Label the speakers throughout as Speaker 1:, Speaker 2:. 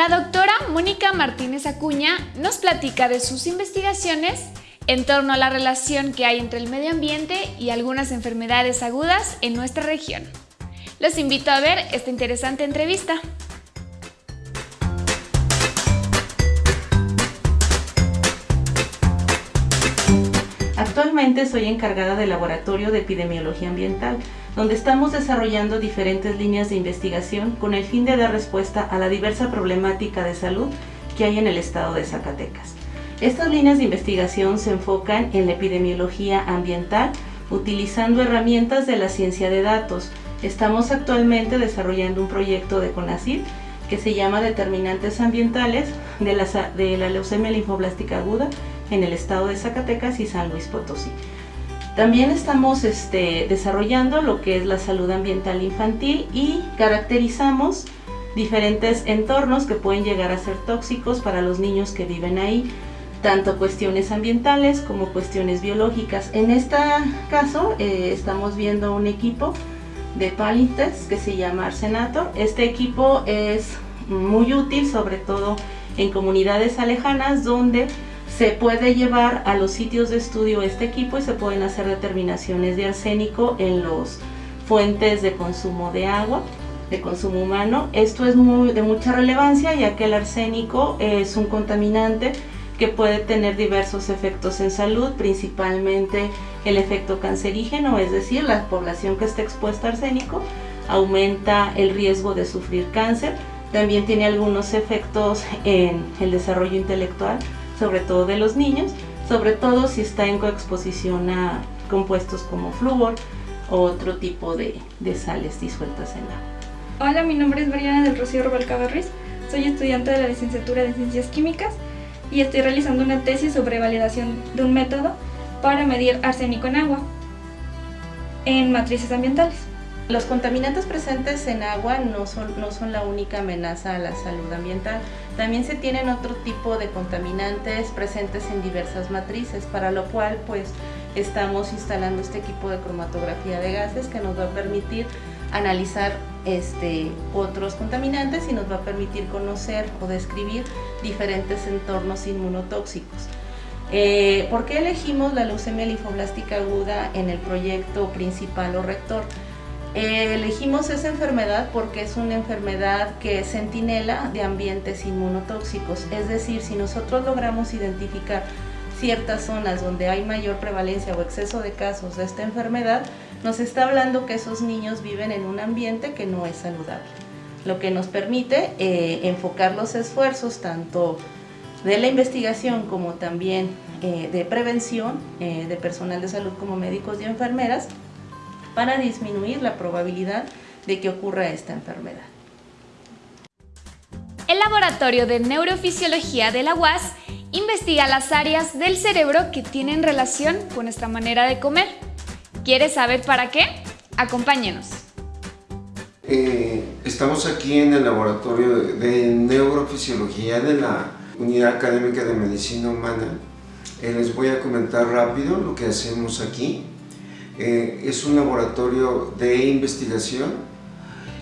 Speaker 1: La doctora Mónica Martínez Acuña nos platica de sus investigaciones en torno a la relación que hay entre el medio ambiente y algunas enfermedades agudas en nuestra región. Los invito a ver esta interesante entrevista.
Speaker 2: Actualmente soy encargada del Laboratorio de Epidemiología Ambiental, donde estamos desarrollando diferentes líneas de investigación con el fin de dar respuesta a la diversa problemática de salud que hay en el estado de Zacatecas. Estas líneas de investigación se enfocan en la epidemiología ambiental utilizando herramientas de la ciencia de datos. Estamos actualmente desarrollando un proyecto de CONACYT que se llama Determinantes Ambientales de la, de la leucemia linfoblástica aguda en el estado de Zacatecas y San Luis Potosí. También estamos este, desarrollando lo que es la salud ambiental infantil y caracterizamos diferentes entornos que pueden llegar a ser tóxicos para los niños que viven ahí, tanto cuestiones ambientales como cuestiones biológicas. En este caso eh, estamos viendo un equipo de Palintex que se llama Arsenator. Este equipo es muy útil sobre todo en comunidades alejanas donde se puede llevar a los sitios de estudio este equipo y se pueden hacer determinaciones de arsénico en los fuentes de consumo de agua, de consumo humano. Esto es de mucha relevancia ya que el arsénico es un contaminante que puede tener diversos efectos en salud, principalmente el efecto cancerígeno, es decir, la población que está expuesta a arsénico aumenta el riesgo de sufrir cáncer. También tiene algunos efectos en el desarrollo intelectual, sobre todo de los niños, sobre todo si está en coexposición a compuestos como flúor o otro tipo de, sales disueltas en agua.
Speaker 3: Hola, mi nombre es Mariana del Rocío Rubalcaba Ruiz, soy estudiante de la licenciatura de Ciencias Químicas y estoy realizando una tesis sobre validación de un método para medir arsénico en agua en matrices ambientales.
Speaker 2: Los contaminantes presentes en agua no son, no son la única amenaza a la salud ambiental. También se tienen otro tipo de contaminantes presentes en diversas matrices, para lo cual pues estamos instalando este equipo de cromatografía de gases que nos va a permitir analizar este, otros contaminantes y nos va a permitir conocer o describir diferentes entornos inmunotóxicos. Eh, ¿Por qué elegimos la leucemia linfoblástica aguda en el proyecto principal o rector? Eh, elegimos esa enfermedad porque es una enfermedad que es centinela de ambientes inmunotóxicos, es decir, si nosotros logramos identificar ciertas zonas donde hay mayor prevalencia o exceso de casos de esta enfermedad, nos está hablando que esos niños viven en un ambiente que no es saludable, lo que nos permite eh, enfocar los esfuerzos tanto de la investigación como también eh, de prevención de personal de salud como médicos y enfermeras para disminuir la probabilidad de que ocurra esta enfermedad.
Speaker 1: El Laboratorio de Neurofisiología de la UAS investiga las áreas del cerebro que tienen relación con nuestra manera de comer. ¿Quieres saber para qué? Acompáñenos.
Speaker 4: Eh, estamos aquí en el Laboratorio de Neurofisiología de la Unidad Académica de Medicina Humana. Eh, les voy a comentar rápido lo que hacemos aquí. Eh, es un laboratorio de investigación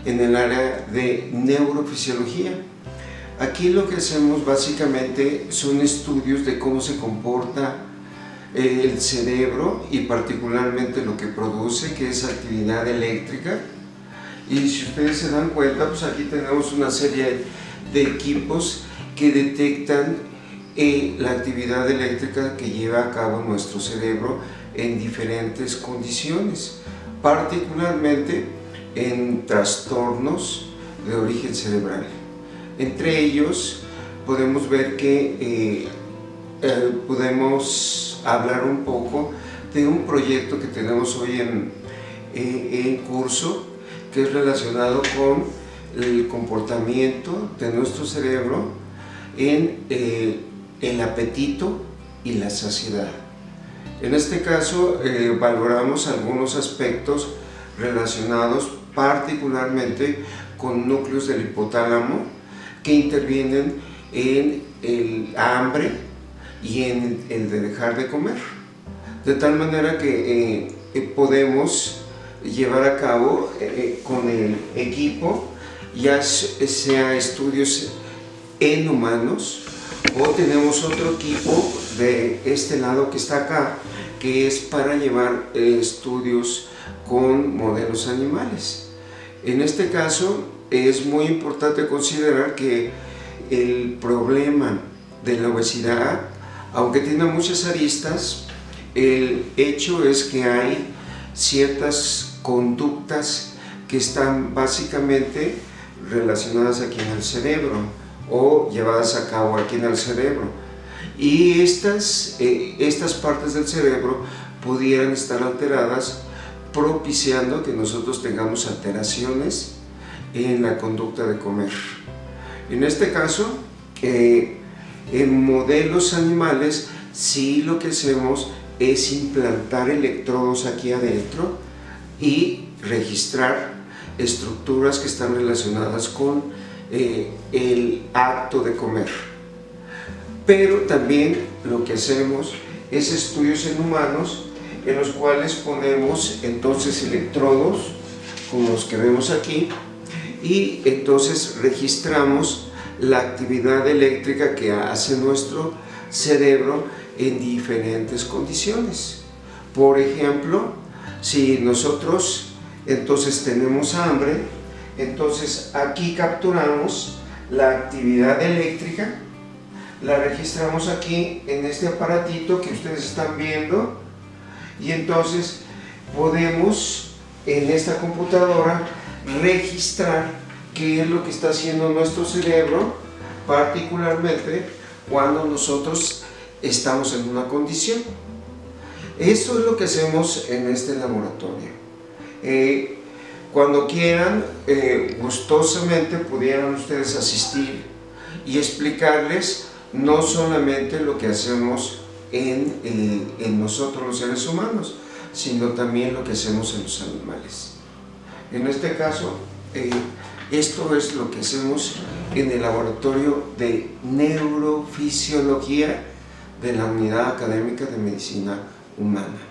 Speaker 4: en el área de neurofisiología. Aquí lo que hacemos básicamente son estudios de cómo se comporta eh, el cerebro y particularmente lo que produce, que es actividad eléctrica. Y si ustedes se dan cuenta, pues aquí tenemos una serie de equipos que detectan eh, la actividad eléctrica que lleva a cabo nuestro cerebro en diferentes condiciones, particularmente en trastornos de origen cerebral. Entre ellos podemos ver que eh, eh, podemos hablar un poco de un proyecto que tenemos hoy en, eh, en curso que es relacionado con el comportamiento de nuestro cerebro en el apetito y la saciedad. En este caso eh, valoramos algunos aspectos relacionados particularmente con núcleos del hipotálamo que intervienen en el hambre y en el de dejar de comer. De tal manera que eh, eh, podemos llevar a cabo con el equipo ya sea estudios en humanos o tenemos otro equipo de este lado que está acá que es para llevar eh, estudios con modelos animales. En este caso es muy importante considerar que el problema de la obesidad, aunque tiene muchas aristas, el hecho es que hay ciertas conductas que están básicamente relacionadas aquí en el cerebro o llevadas a cabo aquí en el cerebro. Y estas, eh, estas partes del cerebro pudieran estar alteradas propiciando que nosotros tengamos alteraciones en la conducta de comer. En este caso, eh, en modelos animales, sí lo que hacemos es implantar electrodos aquí adentro y registrar estructuras que están relacionadas con eh, el acto de comer. Pero también lo que hacemos es estudios en humanos en los cuales ponemos entonces electrodos como los que vemos aquí y entonces registramos la actividad eléctrica que hace nuestro cerebro en diferentes condiciones. Por ejemplo, si nosotros entonces tenemos hambre, entonces aquí capturamos la actividad eléctrica, la registramos aquí en este aparatito que ustedes están viendo y entonces podemos en esta computadora registrar qué es lo que está haciendo nuestro cerebro, particularmente cuando nosotros estamos en una condición. Eso es lo que hacemos en este laboratorio. Eh, cuando quieran, eh, gustosamente pudieran ustedes asistir y explicarles no solamente lo que hacemos en, eh, en nosotros los seres humanos, sino también lo que hacemos en los animales. En este caso, esto es lo que hacemos en el laboratorio de neurofisiología de la Unidad Académica de Medicina Humana.